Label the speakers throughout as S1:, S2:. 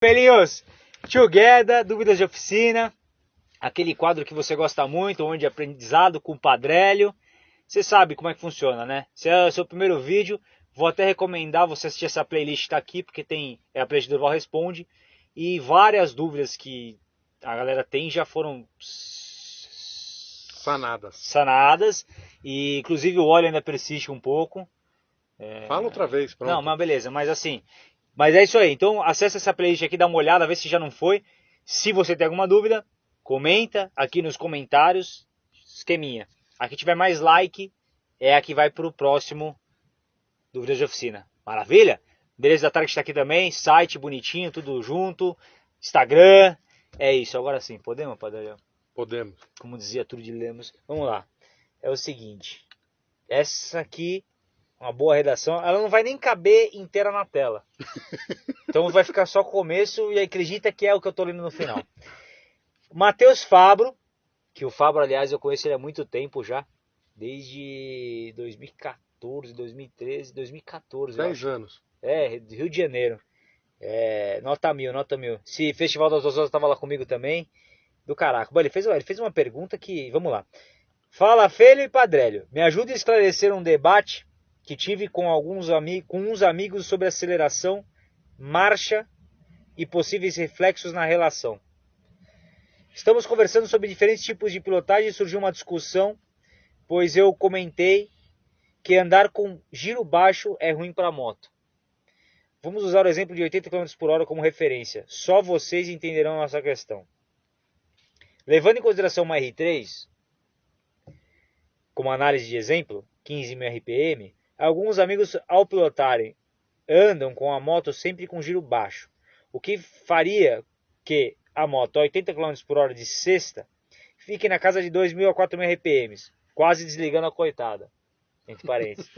S1: Pelinhos, together, dúvidas de oficina, aquele quadro que você gosta muito, onde é aprendizado com o Padrélio. Você sabe como é que funciona, né? Se é o seu primeiro vídeo, vou até recomendar você assistir essa playlist tá aqui, porque tem é a playlist do Durval Responde e várias dúvidas que a galera tem já foram
S2: Sanadas.
S1: sanadas e inclusive o óleo ainda persiste um pouco.
S2: Fala outra vez, pronto.
S1: Não, mas beleza, mas assim. Mas é isso aí. Então acessa essa playlist aqui, dá uma olhada, vê se já não foi. Se você tem alguma dúvida, comenta aqui nos comentários. Esqueminha. A que tiver mais like é a que vai pro próximo Dúvidas de Oficina. Maravilha? Beleza da Target está aqui também. Site bonitinho, tudo junto. Instagram. É isso. Agora sim, podemos, Padre?
S2: Podemos.
S1: Como dizia Trude Lemos. Vamos lá. É o seguinte. Essa aqui uma boa redação, ela não vai nem caber inteira na tela. Então vai ficar só o começo e acredita que é o que eu estou lendo no final. Matheus Fabro, que o Fabro, aliás, eu conheço ele há muito tempo já, desde 2014, 2013, 2014. eu
S2: 10
S1: acho.
S2: anos.
S1: É, Rio de Janeiro. É, nota mil, nota mil. Se Festival das Osas estava lá comigo também, do caraca. Bom, ele fez, ele fez uma pergunta que, vamos lá. Fala, Felho e Padrélio. Me ajude a esclarecer um debate que tive com alguns amigos, com uns amigos sobre aceleração, marcha e possíveis reflexos na relação. Estamos conversando sobre diferentes tipos de pilotagem e surgiu uma discussão, pois eu comentei que andar com giro baixo é ruim para a moto. Vamos usar o exemplo de 80 km por hora como referência. Só vocês entenderão essa questão. Levando em consideração uma R3, como análise de exemplo, 15.000 RPM, alguns amigos ao pilotarem andam com a moto sempre com giro baixo, o que faria que a moto a 80 km por hora de sexta fique na casa de 2.000 a 4.000 RPMs, quase desligando a coitada. Entre parênteses.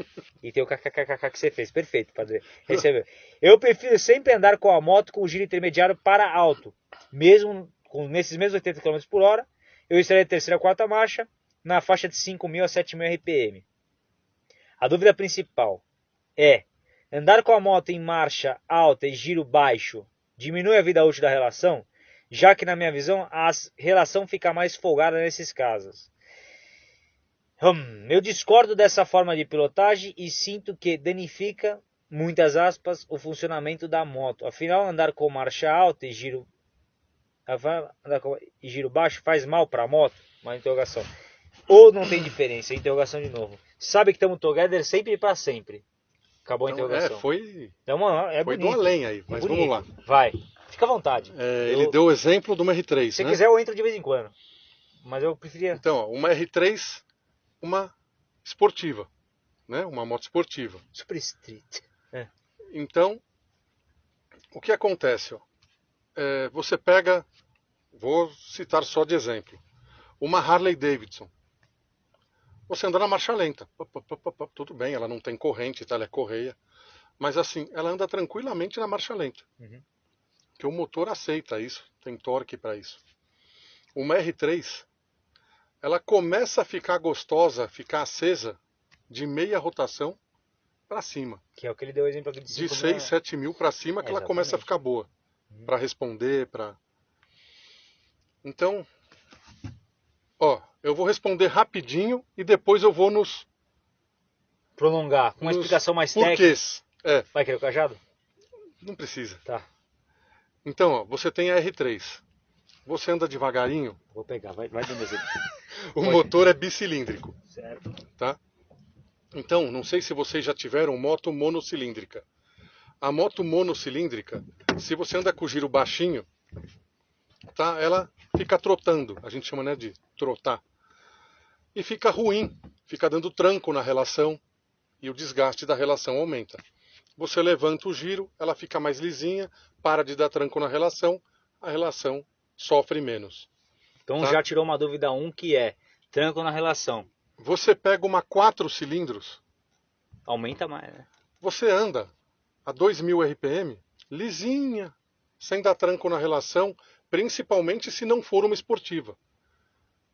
S1: E tem o kkkk que você fez. Perfeito, padre. Recebeu. Eu prefiro sempre andar com a moto com giro intermediário para alto. Mesmo com nesses mesmos 80 km por hora, eu estaria de terceira a quarta marcha na faixa de 5.000 a 7.000 RPM. A dúvida principal é: andar com a moto em marcha alta e giro baixo diminui a vida útil da relação? Já que, na minha visão, a relação fica mais folgada nesses casos. Hum, eu discordo dessa forma de pilotagem e sinto que danifica, muitas aspas, o funcionamento da moto. Afinal, andar com marcha alta e giro, andar com, e giro baixo faz mal para a moto? Uma interrogação. Ou não tem diferença? Interrogação de novo. Sabe que estamos together sempre e para sempre. Acabou a
S2: Então,
S1: interrogação.
S2: é, foi,
S1: Então, mano, é
S2: foi
S1: bonito.
S2: do além aí,
S1: É
S2: mas
S1: bonito.
S2: vamos lá.
S1: Vai. Fica à vontade.
S2: É,
S1: Eu-
S2: Ele deu o exemplo de uma R3,
S1: Se
S2: né?
S1: quiser, eu entro de vez em quando. Mas eu preferia.
S2: Então, uma R3, uma esportiva, né? Uma moto esportiva.
S1: Super Street.
S2: Então, o que acontece? Ó? É, você pega, vou citar só de exemplo, uma Harley Davidson. Você anda na marcha lenta. Tudo bem, ela não tem corrente, tá? ela é correia. Mas assim, ela anda tranquilamente na marcha lenta.
S1: Uhum.
S2: Que o motor aceita isso, tem torque para isso. Uma R3, ela começa a ficar gostosa, ficar acesa de meia rotação para cima
S1: Que é o que ele deu o exemplo aqui de
S2: de
S1: 5
S2: 6, 7 mil para cima que ela começa a ficar boa.
S1: Uhum.
S2: Para responder, para. Então, ó, eu vou responder rapidinho e depois eu vou nos
S1: Prolongar. Com uma
S2: nos
S1: explicação mais técnica.
S2: porquês. É,
S1: Vai querer o cajado?
S2: não precisa.
S1: Tá.
S2: Então, ó, você tem a R3. Você anda devagarinho,
S1: Vou pegar. Vai, vai dando exemplo.
S2: o
S1: Pode.
S2: motor é bicilíndrico,
S1: certo.
S2: tá? Então, não sei se vocês já tiveram moto monocilíndrica. A moto monocilíndrica, se você anda com o giro baixinho, tá? Ela fica trotando, a gente chama né, de trotar. E fica ruim, fica dando tranco na relação e o desgaste da relação aumenta. Você levanta o giro, ela fica mais lisinha, para de dar tranco na relação, a relação sofre menos.
S1: Então
S2: Tá.
S1: já tirou uma dúvida um que é tranco na relação.
S2: Você pega uma 4 cilindros,
S1: Aumenta mais, né?
S2: você anda a 2000 RPM, lisinha, sem dar tranco na relação, principalmente se não for uma esportiva.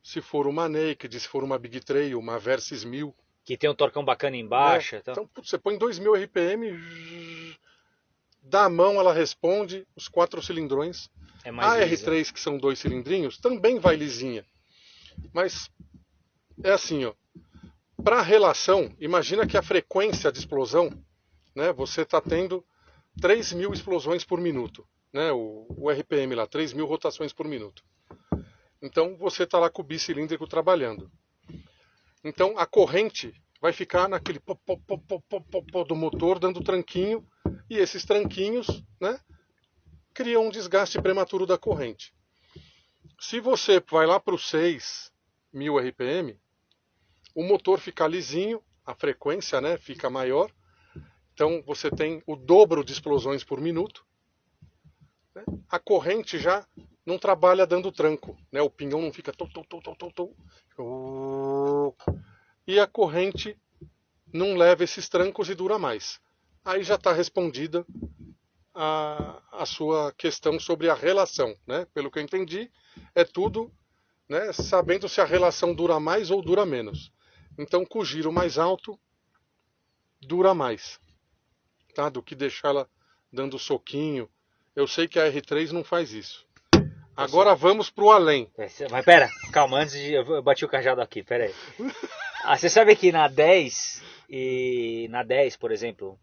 S2: Se for uma Naked, se for uma Big Trail, uma Versys 1000.
S1: Que tem um torcão bacana embaixo.
S2: né?
S1: Então...
S2: Então, putz, você põe 2000 RPM, zzz, Da mão ela responde os quatro cilindrões.
S1: É
S2: A
S1: lisa.
S2: R3, que são dois cilindrinhos, também vai lisinha. Mas é assim, ó. Para relação, imagina que a frequência de explosão, né, você está tendo 3 mil explosões por minuto. Né, o, o RPM lá, 3 mil rotações por minuto. Então você está lá com o bicilíndrico trabalhando. Então a corrente vai ficar naquele pó, pó, pó, pó, pó do motor dando tranquinho e esses tranquinhos, né, criam um desgaste prematuro da corrente. Se você vai lá para os 6 mil RPM, o motor fica lisinho, a frequência, né, fica maior. Então você tem o dobro de explosões por minuto. Né? A corrente já não trabalha dando tranco, né? O pinhão não fica tou, tou, tou, tou, tou, tou. e a corrente não leva esses trancos e dura mais. Aí já está respondida a, a sua questão sobre a relação, né? Pelo que eu entendi, é tudo, né? Sabendo se a relação dura mais ou dura menos. Então, com o giro mais alto, dura mais, tá? Do que deixar ela dando soquinho. Eu sei que a R3 não faz isso. Agora vamos pro além.
S1: É, Mas pera, calma, antes de. Eu bati o cajado aqui, pera aí. Ah, você sabe que na 10 e na 10, por exemplo,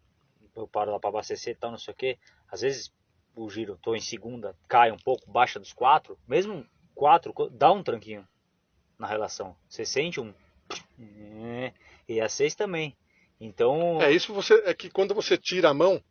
S1: eu paro lá pra abastecer e tal, não sei o que. Às vezes o giro, tô em segunda, cai um pouco, baixa dos 4. Mesmo 4, dá um tranquinho na relação. Você sente um. É, E a 6 também. Então.
S2: É isso você é que quando você tira a mão,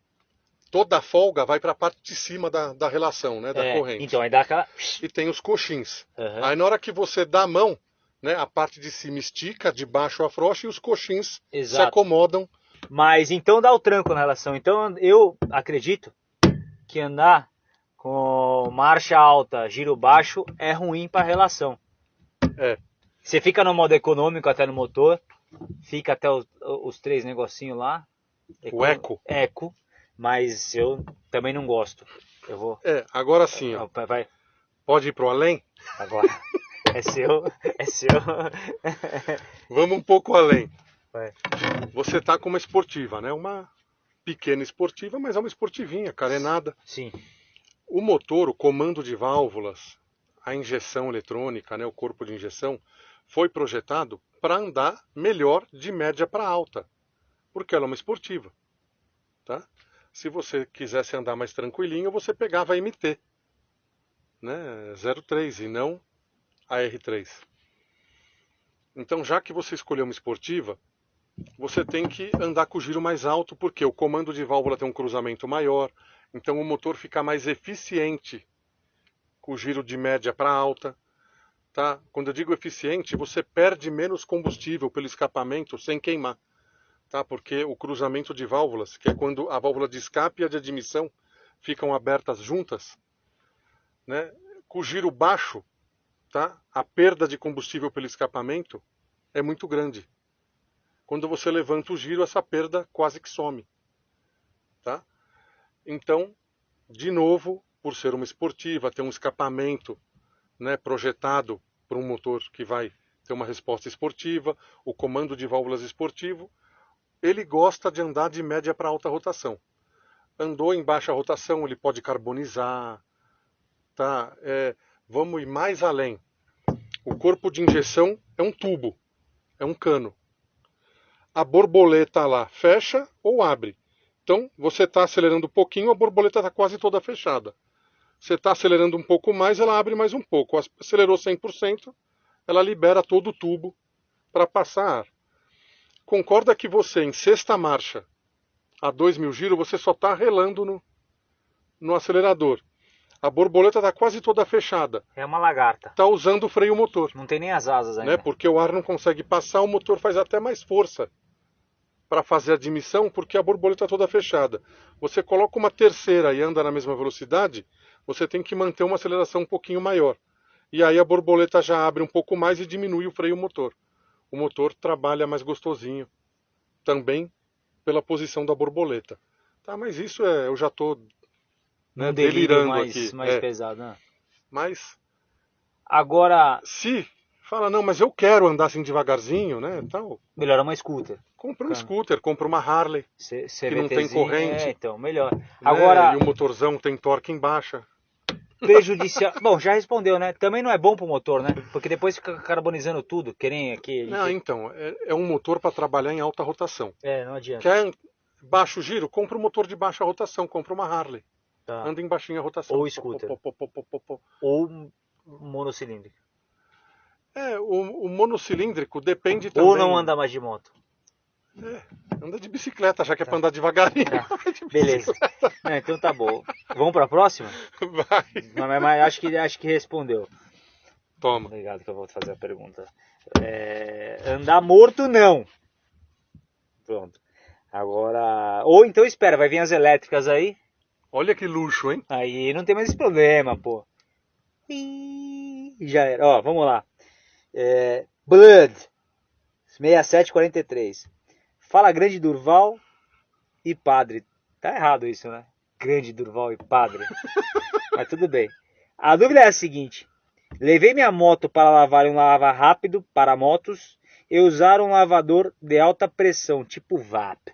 S2: toda a folga vai para a parte de cima da, da relação, né, da
S1: é,
S2: corrente.
S1: Então aí dá aquela.
S2: E tem os coxins.
S1: Aham.
S2: Aí na hora que você dá a mão, né, a parte de cima estica, de baixo afrouxa e os coxins se
S1: Exato.
S2: acomodam.
S1: Mas então dá o tranco na relação. Então eu acredito que andar com marcha alta, giro baixo é ruim para relação.
S2: É.
S1: Você fica no modo econômico até no motor, fica até os, os três negocinhos lá.
S2: O eco.
S1: Eco, mas eu também não gosto. Eu vou.
S2: É, agora sim, ó,
S1: Vai,
S2: pode ir pro além?
S1: agora. É seu, é seu.
S2: Vamos um pouco além.
S1: Vai.
S2: Você tá com uma esportiva, né? Uma pequena esportiva, mas é uma esportivinha, carenada.
S1: Sim,
S2: O motor, o comando de válvulas, a injeção eletrônica, né, o corpo de injeção, foi projetado para andar melhor de média para alta, porque ela é uma esportiva. Tá? Se você quisesse andar mais tranquilinho, você pegava a MT, né, 03 e não a R3. Então, já que você escolheu uma esportiva, você tem que andar com o giro mais alto, porque o comando de válvula tem um cruzamento maior, então o motor fica mais eficiente com o giro de média para alta. Tá? Quando eu digo eficiente, você perde menos combustível pelo escapamento sem queimar. Tá? Porque o cruzamento de válvulas, que é quando a válvula de escape e a de admissão ficam abertas juntas, né? com giro baixo, tá? a perda de combustível pelo escapamento é muito grande. Quando você levanta o giro, essa perda quase que some. Tá? Então, de novo, por ser uma esportiva, ter um escapamento né, projetado para um motor que vai ter uma resposta esportiva, o comando de válvulas esportivo, ele gosta de andar de média para alta rotação. Andou em baixa rotação, ele pode carbonizar. Tá? É, vamos ir mais além. O corpo de injeção é um tubo, é um cano. A borboleta lá fecha ou abre. Então, você está acelerando um pouquinho, a borboleta está quase toda fechada. Você está acelerando um pouco mais, ela abre mais um pouco. Acelerou 100%, ela libera todo o tubo para passar ar. Concorda que você, em sexta marcha, a 2 mil giros, você só está relando no, no acelerador. A borboleta está quase toda fechada.
S1: é uma lagarta.
S2: Está usando o freio motor.
S1: Não tem nem as asas ainda.
S2: Né? Porque o ar não consegue passar, o motor faz até mais força para fazer a admissão, porque a borboleta toda fechada. Você coloca uma terceira e anda na mesma velocidade, você tem que manter uma aceleração um pouquinho maior. E aí a borboleta já abre um pouco mais e diminui o freio motor. O motor trabalha mais gostosinho, também pela posição da borboleta. Tá, mas isso é, eu já estou né,
S1: um
S2: delirando
S1: mais,
S2: aqui.
S1: mais
S2: É,
S1: pesado. né?
S2: mas
S1: Agora,
S2: se fala, não, mas eu quero andar assim devagarzinho, né? Tal.
S1: Melhor uma scooter.
S2: Compra um scooter, compra uma Harley,
S1: C
S2: Que não tem
S1: CVTzinho,
S2: corrente.
S1: É, então, melhor.
S2: né?
S1: Agora,
S2: E o motorzão tem torque em baixa.
S1: Prejudicial. Bom, já respondeu, né? Também não é bom pro motor, né? Porque depois fica carbonizando tudo. Querem aqui.
S2: Não, então, é, é um motor para trabalhar em alta rotação.
S1: É, não adianta.
S2: Quer baixo giro? Compra um motor de baixa rotação, compra uma Harley.
S1: Tá.
S2: Anda em baixinha rotação.
S1: Ou scooter.
S2: Pô, pô, pô.
S1: Ou monocilíndrico.
S2: É, o, o monocilíndrico depende também.
S1: Ou não anda mais de moto.
S2: Anda de bicicleta, já que é pra andar devagarinho.
S1: Tá.
S2: De
S1: Beleza. Não, então tá bom. Vamos pra próxima?
S2: Vai.
S1: Mas, mas- mas acho, que, acho que respondeu.
S2: Toma.
S1: Obrigado que eu vou fazer a pergunta. É, andar morto, não. Pronto. Agora. Ou então espera, vai vir as elétricas aí.
S2: Olha que luxo, hein?
S1: Aí não tem mais esse problema, pô. Ih, Já era. Ó, vamos lá. É, Blood 6743. Fala grande Durval e padre. Tá errado isso, né? Grande Durval e padre. Mas tudo bem. A dúvida é a seguinte: levei minha moto para lavar em um lava rápido para motos e usar um lavador de alta pressão, tipo VAP,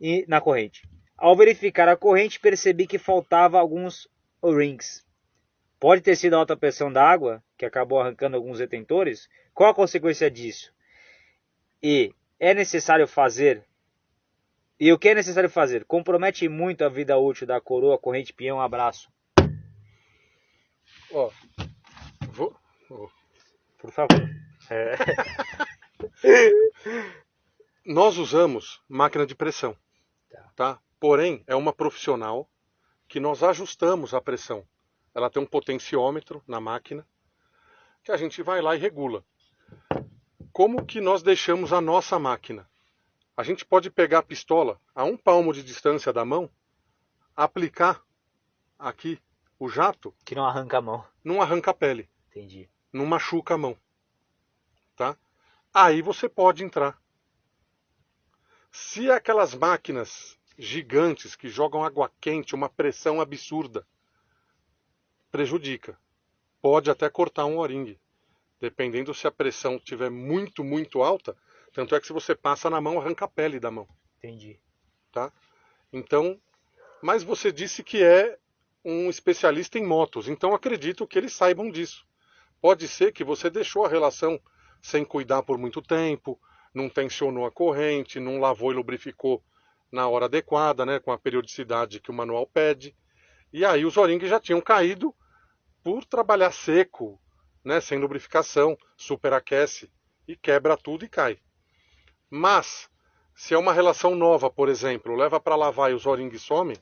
S1: e, na corrente. Ao verificar a corrente, percebi que faltava alguns O-rings. Pode ter sido a alta pressão da água, que acabou arrancando alguns retentores? Qual a consequência disso? E é necessário fazer. E o que é necessário fazer? Compromete muito a vida útil da coroa corrente peão. Abraço.
S2: Ó. Vou... ó.
S1: Por favor. É.
S2: Nós usamos máquina de pressão.
S1: Tá.
S2: Tá? Porém, é uma profissional que nós ajustamos a pressão. Ela tem um potenciômetro na máquina que a gente vai lá e regula. Como que nós deixamos a nossa máquina? A gente pode pegar a pistola a um palmo de distância da mão, aplicar aqui o jato,
S1: Que não arranca a mão.
S2: não arranca a pele,
S1: Entendi.
S2: não machuca a mão. Tá? Aí você pode entrar. Se aquelas máquinas gigantes que jogam água quente, uma pressão absurda, prejudica. Pode até cortar um o-ring. Dependendo se a pressão estiver muito, muito alta, tanto é que se você passa na mão, arranca a pele da mão.
S1: Entendi.
S2: Tá? Então, mas você disse que é um especialista em motos, então acredito que eles saibam disso. Pode ser que você deixou a relação sem cuidar por muito tempo, não tensionou a corrente, não lavou e lubrificou na hora adequada, né, com a periodicidade que o manual pede. E aí os O-rings já tinham caído por trabalhar seco, né, sem lubrificação, superaquece e quebra tudo e cai. Mas se é uma relação nova, por exemplo, leva para lavar e os O-rings somem,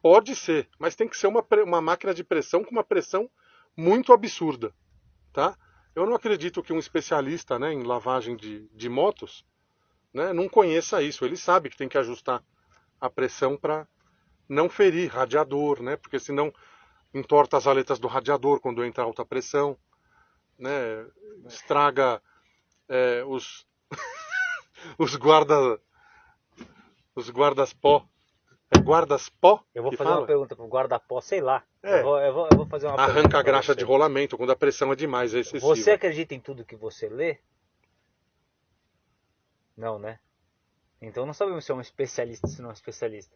S2: pode ser, mas tem que ser uma, uma máquina de pressão com uma pressão muito absurda, tá? Eu não acredito que um especialista né, em lavagem de, de motos né, não conheça isso. Ele sabe que tem que ajustar a pressão para não ferir radiador, né? Porque senão entorta as aletas do radiador quando entra alta pressão, né? Estraga é, os os guarda os guardas pó é guardas pó
S1: Eu vou fazer
S2: fala?
S1: uma pergunta pro guarda-pó, sei lá.
S2: É.
S1: Eu, vou, eu, vou, eu vou fazer uma
S2: arranca a graxa de rolamento quando a pressão é demais é excessiva
S1: Você acredita em tudo que você lê? Não, né? Então não sabemos se é um especialista ou se não é um especialista.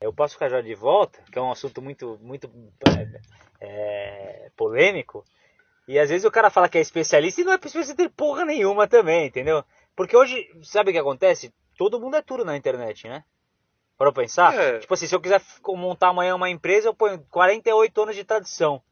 S1: Eu posso ficar já de volta, que é um assunto muito, muito é, é, polêmico. E às vezes o cara fala que é especialista e não é especialista de porra nenhuma também, entendeu? Porque hoje, sabe o que acontece? Todo mundo é tudo na internet, né? Para pensar?
S2: É.
S1: Tipo assim, se eu quiser montar amanhã uma empresa, eu ponho 48 anos de tradição.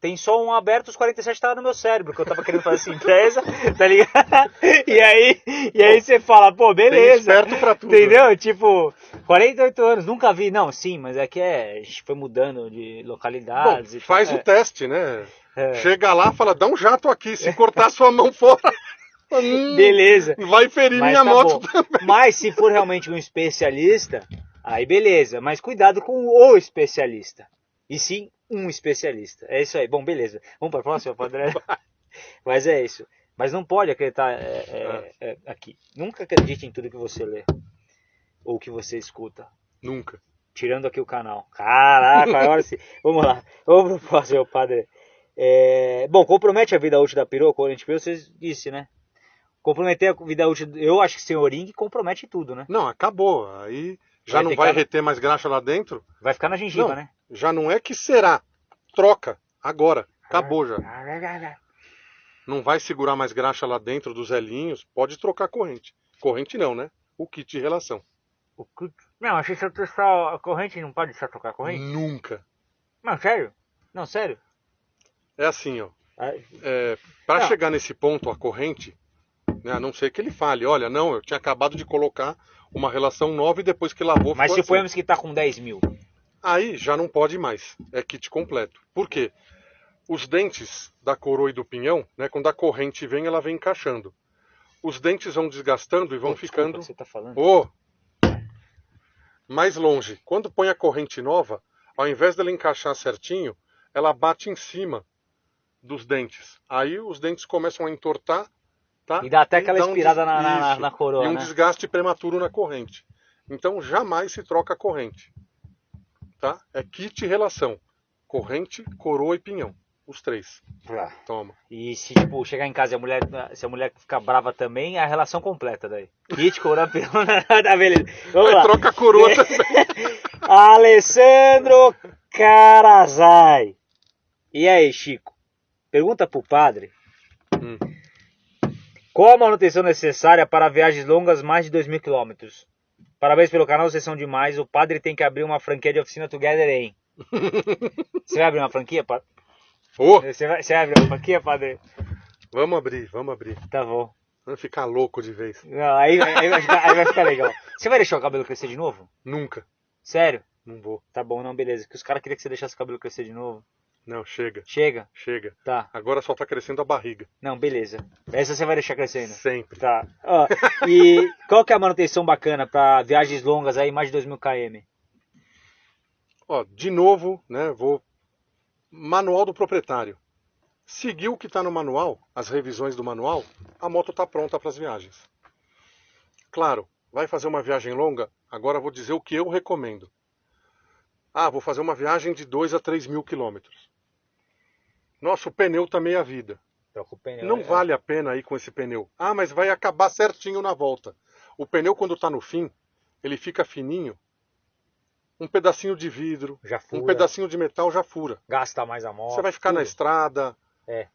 S1: Tem só um aberto, os 47 estavam no meu cérebro, que eu tava querendo fazer essa empresa, tá ligado? E aí, e aí você fala, pô,
S2: tem
S1: beleza.
S2: esperto pra tudo?
S1: Entendeu? Tipo, 48 anos, nunca vi. Não, sim, mas é que é, a gente foi mudando de
S2: Bom,
S1: localidades. e tal.
S2: faz
S1: É,
S2: o teste, né?
S1: É.
S2: Chega lá, fala, dá um jato aqui, se cortar sua mão fora, hum,
S1: Beleza.
S2: vai ferir
S1: Mas
S2: minha
S1: tá
S2: moto
S1: bom.
S2: também.
S1: Mas se for realmente um especialista, aí beleza. Mas cuidado com o especialista. E sim, um especialista. É isso aí. Bom, beleza. Vamos para a próxima, Padre? Mas é isso. Mas não pode acreditar é, é, é, aqui. Nunca acredite em tudo que você lê. Ou que você escuta.
S2: Nunca.
S1: Tirando aqui o canal. Caraca, agora sim. Vamos lá. Vamos pro próximo, Padre. É, bom, compromete a vida útil da perua, corrente perua, você disse, né? Comprometer a vida útil, eu acho que sem o compromete tudo, né?
S2: Não, acabou. Aí já
S1: Vai
S2: não vai
S1: cara-
S2: reter mais graxa lá dentro.
S1: Vai ficar na gengiva,
S2: Não.
S1: né?
S2: Já não é que será. Troca. Agora. Acabou já. Não vai segurar mais graxa lá dentro dos elinhos. Pode trocar a corrente. Corrente não, né? O kit de relação.
S1: O que- Não, achei que só a corrente não pode só trocar a corrente.
S2: Nunca.
S1: Não, sério? Não, sério?
S2: É assim, ó.
S1: Ah,
S2: É, para
S1: Não.
S2: chegar nesse ponto, a corrente, né, a não ser que ele fale, olha, não, eu tinha acabado de colocar uma relação nova e depois que lavou
S1: Mas
S2: assim.
S1: suponhamos que tá com 10 mil.
S2: Aí já não pode mais. É kit completo. Por quê? Os dentes da coroa e do pinhão, né, quando a corrente vem, ela vem encaixando. Os dentes vão desgastando e vão
S1: Pô, desculpa,
S2: ficando
S1: Você tá falando?
S2: Ô! mais longe. Quando põe a corrente nova, ao invés dela encaixar certinho, ela bate em cima dos dentes. Aí os dentes começam a entortar, tá?
S1: E dá até aquela
S2: dá um
S1: inspirada
S2: des-
S1: na, na, na- coroa,
S2: e um
S1: né?
S2: desgaste prematuro na corrente. Então jamais se troca a corrente. Tá? É kit relação. Corrente, coroa e pinhão. Os três.
S1: Tá.
S2: Toma.
S1: E se tipo, chegar em casa e a mulher, se a mulher ficar brava também, é a relação completa daí. Kit, coroa, perona, tá beleza. Vamos
S2: Aí
S1: lá.
S2: troca a coroa também.
S1: Alessandro Carazai. E aí, Chico? Pergunta pro padre.
S2: Hum.
S1: Qual a manutenção necessária para viagens longas mais de 2 mil quilômetros? Parabéns pelo canal, vocês são demais. O padre tem que abrir uma franquia de oficina Together, hein? Você vai abrir uma franquia, padre?
S2: Ô,
S1: Você vai, você vai abrir uma franquia, padre?
S2: vamos abrir, vamos abrir.
S1: Tá bom.
S2: Vamos ficar louco de vez.
S1: Não, aí, aí vai ficar, aí vai ficar legal. Você vai deixar o cabelo crescer de novo?
S2: Nunca.
S1: Sério?
S2: Não vou.
S1: Tá bom, não, beleza. Que os caras queriam que você deixasse o cabelo crescer de novo.
S2: Não, chega,
S1: Chega?
S2: chega.
S1: Tá.
S2: Agora só tá crescendo a barriga.
S1: Não, beleza. Essa você vai deixar crescendo.
S2: Sempre.
S1: Tá. Ó, e qual que é a manutenção bacana para viagens longas aí, mais de 2 mil km?
S2: Ó, de novo, né, vou... Manual do proprietário. Seguiu o que está no manual, as revisões do manual, a moto está pronta para as viagens. Claro, vai fazer uma viagem longa? Agora vou dizer o que eu recomendo. Ah, vou fazer uma viagem de 2 a 3 mil quilômetros. Nossa, o pneu está meia vida.
S1: Troca o pneu.
S2: Não
S1: né?
S2: vale a pena ir com esse pneu. Ah, mas vai acabar certinho na volta. O pneu, quando está no fim, ele fica fininho. Um pedacinho de vidro, um pedacinho de metal já fura.
S1: Gasta mais a moto.
S2: Você vai ficar na estrada.
S1: É.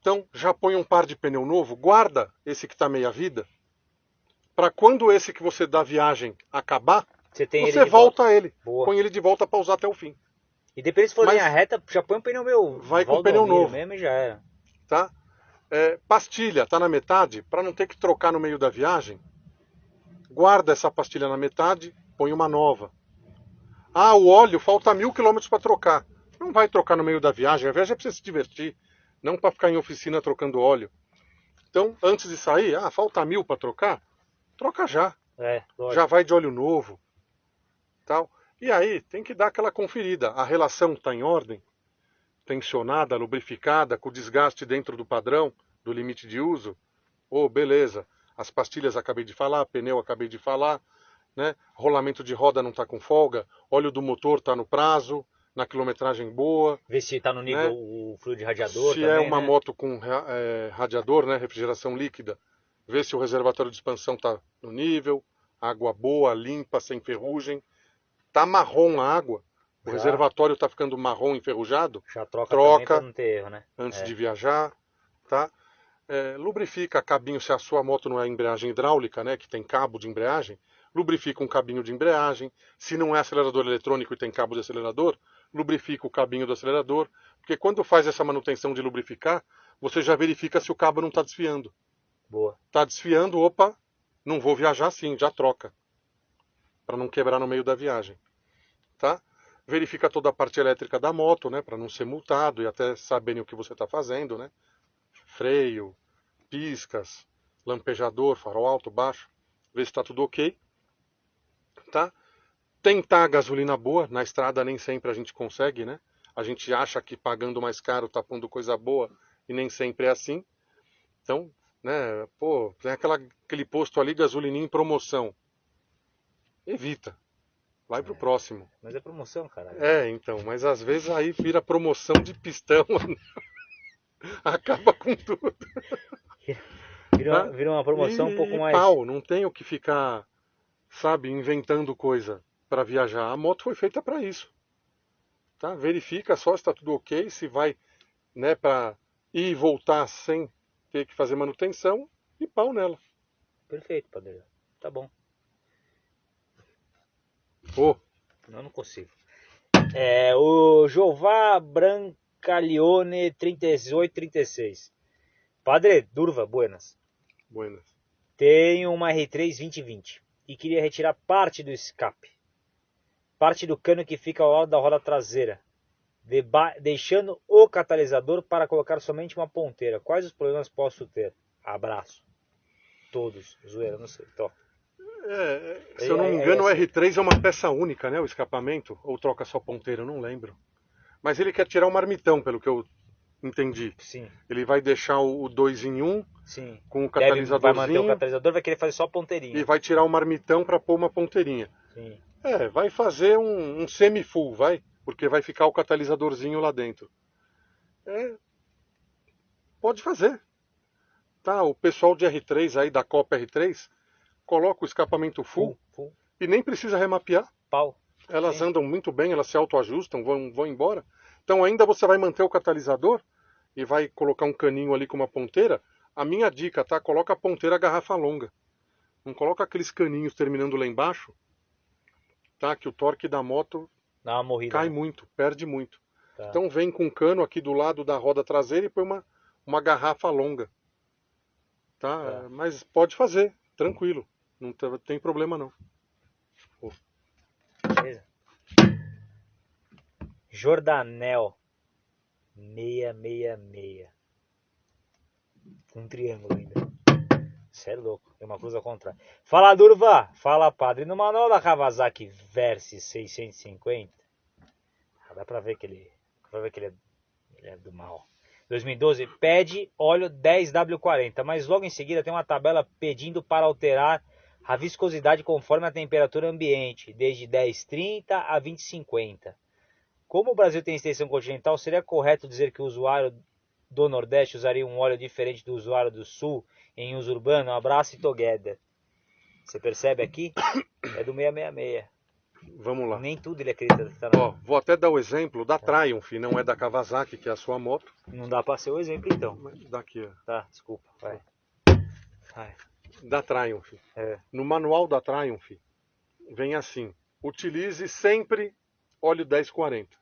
S2: Então, já põe um par de pneu novo, guarda esse que está meia vida, para quando esse que você dá viagem acabar,
S1: Você ele
S2: você
S1: de
S2: volta ele.
S1: Boa.
S2: Põe ele de volta para usar até o fim,
S1: E depois se for
S2: Mas-
S1: linha reta, já põe o pneu meu.
S2: Vai com o pneu novo.
S1: mesmo e já era.
S2: tá? É, pastilha, tá na metade, para não ter que trocar no meio da viagem, guarda essa pastilha na metade, põe uma nova. Ah, o óleo falta mil quilômetros para trocar. Não vai trocar no meio da viagem. A viagem é para você se divertir, não para ficar em oficina trocando óleo. Então, antes de sair, ah, falta mil para trocar, troca já.
S1: É.
S2: Já vai de óleo novo, tal. E aí tem que dar aquela conferida. A relação está em ordem, tensionada, lubrificada, com desgaste dentro do padrão, do limite de uso. Oh, beleza. As pastilhas acabei de falar, pneu acabei de falar, né? Rolamento de roda não está com folga, óleo do motor está no prazo, na quilometragem boa.
S1: Ver se tá no nível
S2: Né?
S1: o fluido de radiador.
S2: se
S1: também,
S2: é uma
S1: né?
S2: moto com é, radiador, né, refrigeração líquida, ver se o reservatório de expansão está no nível, água boa, limpa, sem ferrugem. Tá marrom a água, o
S1: Já.
S2: reservatório está ficando marrom enferrujado
S1: Já troca,
S2: Troca.
S1: não ter erro, né?
S2: antes
S1: É.
S2: de viajar, tá? É, lubrifica cabinho se a sua moto não é embreagem hidráulica, né, que tem cabo de embreagem, lubrifica um cabinho de embreagem. Se não é acelerador eletrônico e tem cabo de acelerador, lubrifica o cabinho do acelerador, porque quando faz essa manutenção de lubrificar, você já verifica se o cabo não está desfiando.
S1: Boa.
S2: Está desfiando, opa, não vou viajar assim, já troca, para não quebrar no meio da viagem, tá? Verifica toda a parte elétrica da moto, né, para não ser multado e até saberem o que você está fazendo, né? Freio, piscas, lampejador, farol alto, baixo, ver se está tudo ok, tá? Tentar gasolina boa, na estrada nem sempre a gente consegue, né? A gente acha que pagando mais caro tá pondo coisa boa e nem sempre é assim. Então, né, pô, tem aquela, aquele posto ali, gasolininha em promoção. Evita. Vai pro
S1: É.
S2: próximo.
S1: Mas é promoção, cara.
S2: É, então, mas às vezes aí vira promoção de pistão. Acaba com tudo.
S1: Vira, uma- vira uma promoção
S2: e,
S1: um pouco mais.
S2: pau, não tenho que ficar, sabe, inventando coisa para viajar. A moto foi feita para isso. Tá? Verifica só se está tudo ok, se vai, né, para ir e voltar sem ter que fazer manutenção e pau nela.
S1: Perfeito, Padre. Tá bom.
S2: Ô,
S1: Não, não consigo. É, o Jová Brancalione 3836. Padre, Durva, buenas.
S2: buenas.
S1: Tenho uma R3 2020 e queria retirar parte do escape. Parte do cano que fica ao lado da roda traseira. deixando o catalisador para colocar somente uma ponteira. Quais os problemas posso ter? Abraço. Todos. Zoeira, não sei. Tó.
S2: É, se
S1: É,
S2: eu não me
S1: é,
S2: engano,
S1: é
S2: o R3 é uma peça única, né? O escapamento, ou troca só ponteira, eu não lembro. Mas ele quer tirar o marmitão, pelo que eu entendi.
S1: Sim,
S2: Ele vai deixar o 2 em 1 um,
S1: sim.
S2: com o
S1: Deve, vai manter o catalisador, vai querer fazer só ponteirinha.
S2: e vai tirar o marmitão para pôr uma ponteirinha.
S1: Sim.
S2: É, vai fazer um, um semi-full, vai, porque vai ficar o catalisadorzinho lá dentro. É, pode fazer. Tá, o pessoal de R3 aí da Copa R3 coloca o escapamento full,
S1: Full, full.
S2: e nem precisa remapear.
S1: Pau.
S2: Elas
S1: Sim.
S2: andam muito bem, elas se autoajustam, vão, vão embora. Então ainda você vai manter o catalisador e vai colocar um caninho ali com uma ponteira. A minha dica, tá? Coloca a ponteira garrafa longa. Não coloca aqueles caninhos terminando lá embaixo, tá? Que o torque da moto
S1: morrida.
S2: cai
S1: né?
S2: muito, perde muito.
S1: Tá.
S2: Então vem com um cano aqui do lado da roda traseira e põe uma, uma garrafa longa. Tá?
S1: Tá.
S2: Mas pode fazer, tranquilo. Não tem problema não.
S1: Beleza. Jordanel 666. Com um triângulo ainda. Você é louco. Tem uma cruz ao contrário. Fala, Durva. Fala, padre. No manual da Kawasaki Versys 650. ah, Dá pra ver que ele, dá pra ver que ele é, ele é do mal. 2012 pede óleo 10W40, mas logo em seguida tem uma tabela pedindo para alterar a viscosidade conforme a temperatura ambiente, desde 1030 a 2050. Como o Brasil tem extensão continental, seria correto dizer que o usuário do Nordeste usaria um óleo diferente do usuário do Sul em uso urbano? Um abraço e together. Você percebe aqui? É do 666.
S2: Vamos lá.
S1: Nem tudo ele acredita que tá na...
S2: Ó, vou até dar o exemplo da Triumph, não é da Kawasaki, que é a sua moto.
S1: Não dá pra ser o exemplo então.
S2: Daqui, ó.
S1: Tá, desculpa. Vai. Vai.
S2: Da Triumph.
S1: É.
S2: No manual da Triumph, vem assim: utilize sempre óleo 1040.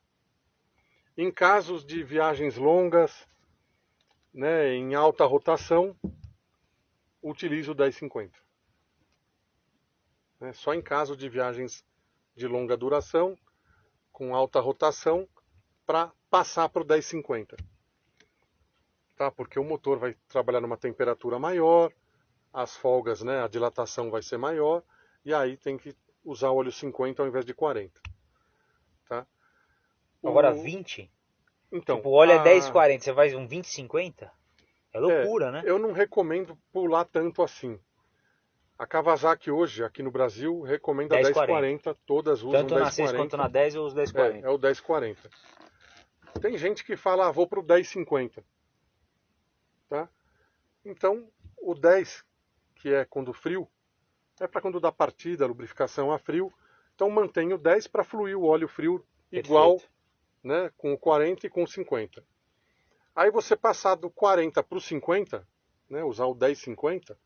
S2: Em casos de viagens longas, né, em alta rotação, utilize o 1050. Né, só em caso de viagens de longa duração, com alta rotação, para passar para o 1050. Tá? Porque o motor vai trabalhar numa temperatura maior, as folgas, né, a dilatação vai ser maior, e aí tem que usar óleo 50 ao invés de 40. Tá? O-
S1: Agora 20?
S2: Então,
S1: tipo, o óleo é
S2: a-
S1: 10,40, você vai um 20,50? É loucura, né?
S2: Eu não recomendo pular tanto assim. A Kawasaki hoje, aqui no Brasil, recomenda
S1: 10,40.
S2: 1040, todas usam
S1: Tanto na 6
S2: 1040.
S1: quanto na 10 eu uso 10,40.
S2: É, é o 1040. Tem gente que fala, ah, vou pro 1050. Tá? Então, o 10, que é quando frio, é para quando dá partida, lubrificação a frio. Então, mantém o 10 para fluir o óleo frio igual
S1: Perfeito.
S2: né, com o 40 e com o 50. Aí você passar do 40 para o 50, né, usar o 1050,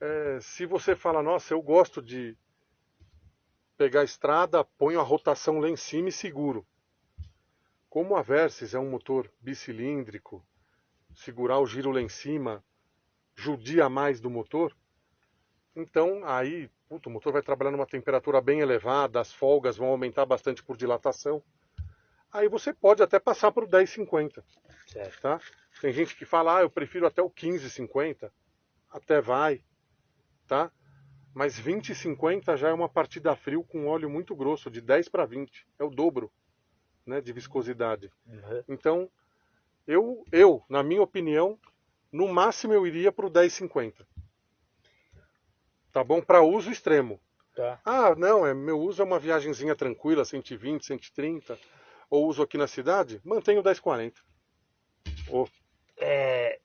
S2: é, se você fala, nossa, eu gosto de pegar a estrada, ponho a rotação lá em cima e seguro. Como a Versys é um motor bicilíndrico, segurar o giro lá em cima judia mais do motor, então aí puto, o motor vai trabalhar numa temperatura bem elevada, as folgas vão aumentar bastante por dilatação. Aí você pode até passar para o 1050,
S1: Certo.
S2: tá? Tem gente que fala, ah, eu prefiro até o 1550, até vai, tá? Mas 2050 já é uma partida frio com óleo muito grosso, de 10 para 20, é o dobro, né, de viscosidade.
S1: Uhum.
S2: Então, eu, eu, na minha opinião, no máximo eu iria para o 1050. Tá bom? Para uso extremo.
S1: Tá.
S2: Ah, não, é, meu uso é uma viagenzinha tranquila, 120, 130, ou uso aqui na cidade, mantenho o 1040. Ô,
S1: é,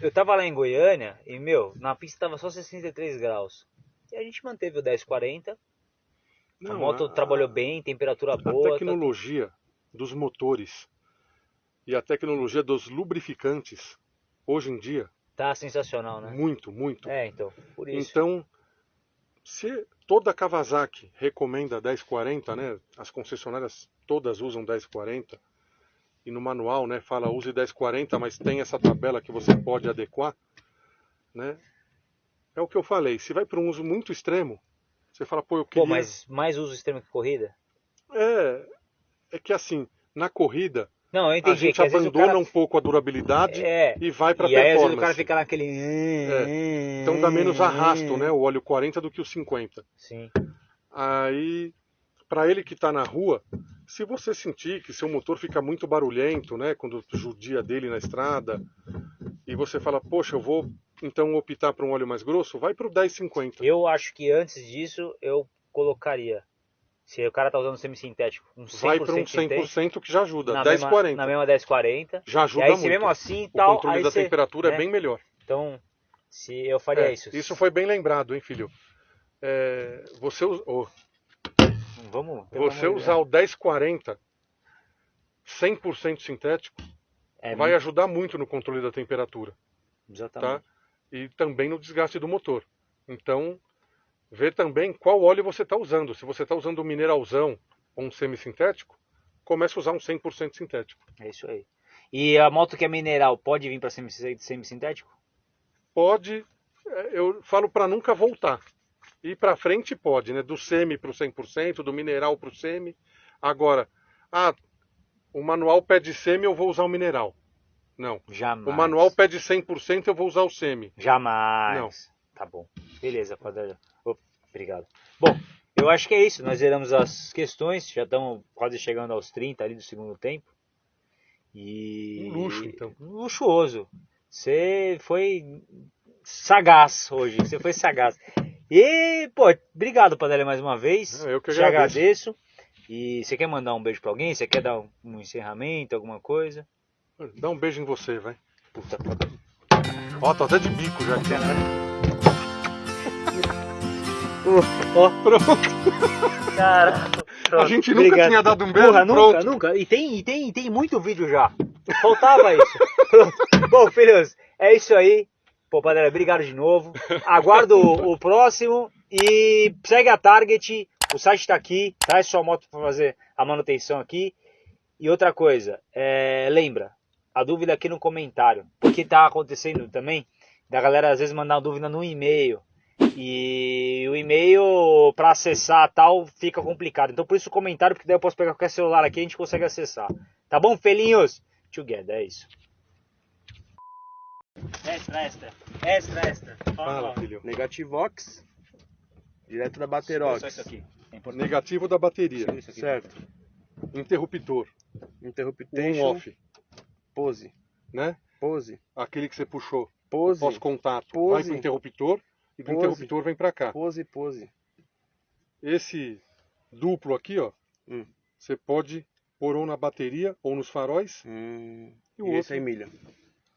S1: eu tava lá em Goiânia e, meu, na pista tava só 63 graus. E a gente manteve o 1040. a
S2: Não,
S1: moto
S2: a-
S1: trabalhou bem, temperatura
S2: A
S1: boa. tá-
S2: tecnologia dos motores e a tecnologia dos lubrificantes, hoje em dia,
S1: Tá sensacional, né?
S2: muito, muito.
S1: É, então, por isso.
S2: Então, se toda Kawasaki recomenda 1040, né? As concessionárias todas usam 1040 e no manual, né, fala use 1040, mas tem essa tabela que você pode adequar, né? É o que eu falei, se vai para um uso muito extremo, você fala, pô, eu queria
S1: Pô, mas mais uso extremo que corrida?
S2: é é que assim, na corrida,
S1: Não, eu
S2: a
S1: entendi.
S2: gente
S1: vezes o
S2: abandona
S1: cara...
S2: um pouco a durabilidade
S1: É,
S2: e vai para
S1: e aí às
S2: performance.
S1: o cara fica naquele...
S2: Então dá menos arrasto, né, o óleo 40 do que o 50.
S1: Sim.
S2: Aí, para ele que está na rua, se você sentir que seu motor fica muito barulhento, né, quando judia dele na estrada, e você fala, poxa, eu vou então optar por um óleo mais grosso, vai para o 1050.
S1: Eu acho que antes disso eu colocaria. Se o cara tá usando semi-sintético, um 100%
S2: Vai para um
S1: sintético,
S2: 100% que já ajuda,
S1: na
S2: 1040.
S1: Mesma, na mesma 1040.
S2: Já
S1: E
S2: ajuda
S1: aí,
S2: muito.
S1: mesmo assim e
S2: o
S1: tal,
S2: controle
S1: aí
S2: da
S1: você,
S2: temperatura
S1: né?
S2: é bem melhor.
S1: Então, se eu faria
S2: É,
S1: isso.
S2: isso foi bem lembrado, hein, filho? É, você oh,
S1: Vamos.
S2: você usar o 1040 100% sintético
S1: É,
S2: vai ajudar muito no controle da temperatura.
S1: Exatamente.
S2: tá? E também no desgaste do motor. Então, vê também qual óleo você está usando. Se você está usando um mineralzão ou um semissintético, comece a usar um 100% sintético.
S1: É isso aí. E a moto que é mineral pode vir para semi-sintético?
S2: Pode, é, eu falo para nunca voltar. Ir para frente pode, né? Do semi para o 100%, do mineral para o semi. Agora, ah, o manual pede semi, eu vou usar o mineral. Não.
S1: Jamais.
S2: O manual pede 100%, eu vou usar o semi.
S1: Jamais.
S2: Não.
S1: Tá bom. Beleza, Padre. Obrigado. Bom, eu acho que é isso. Nós zeramos as questões. Já estamos quase chegando aos 30 ali do segundo tempo. E.
S2: Um luxo, então.
S1: Luxuoso. Você foi sagaz hoje. Você foi sagaz. E, pô, obrigado, Padre, mais uma vez.
S2: Ah, eu que
S1: Te
S2: agradeço.
S1: agradeço. E você quer mandar um beijo pra alguém? Você quer dar um, encerramento, alguma coisa?
S2: Dá um beijo em você, vai.
S1: Puta, Padre.
S2: Ó, tô até de bico já. aqui.
S1: Ó,
S2: Pronto.
S1: cara.
S2: A gente nunca tinha dado um beijo,
S1: Porra,
S2: pronto.
S1: nunca, nunca. E tem, e tem, e tem muito vídeo já. Faltava isso. Pronto. Bom, filhos, é isso aí. Pô, Padre, obrigado de novo. Aguardo o, o próximo e segue a Target. O site está aqui. Traz sua moto para fazer a manutenção aqui. E outra coisa, é, lembra, a dúvida aqui no comentário. Porque tá acontecendo também da galera às vezes mandar uma dúvida no e-mail. E o e-mail para acessar tal fica complicado. Então por isso o comentário, porque daí eu posso pegar qualquer celular aqui e a gente consegue acessar. Tá bom, felinhos? Together, é isso. Extra, extra. Extra, extra.
S2: Fala, filho.
S3: Negativox, direto da
S1: Só
S3: Baterox.
S1: isso aqui. É.
S2: Negativo da bateria.
S1: Aqui.
S3: Certo.
S2: Interruptor.
S3: Interruptation,
S2: On-off.
S3: pose,
S2: Né?
S3: pose,
S2: Aquele que você puxou.
S3: pose,
S2: Pós-contato.
S3: Pose.
S2: Vai pro interruptor e do
S3: Pose.
S2: interruptor vem pra cá.
S3: pose, pose.
S2: Esse duplo aqui, ó.
S3: Hum.
S2: Você pode pôr ou na bateria ou nos faróis.
S3: Hum,
S2: E o
S3: e esse
S2: outro?
S3: aí milha.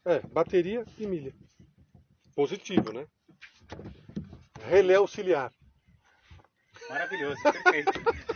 S2: É, bateria e milha. Positivo, né? Relé auxiliar.
S1: Maravilhoso, perfeito.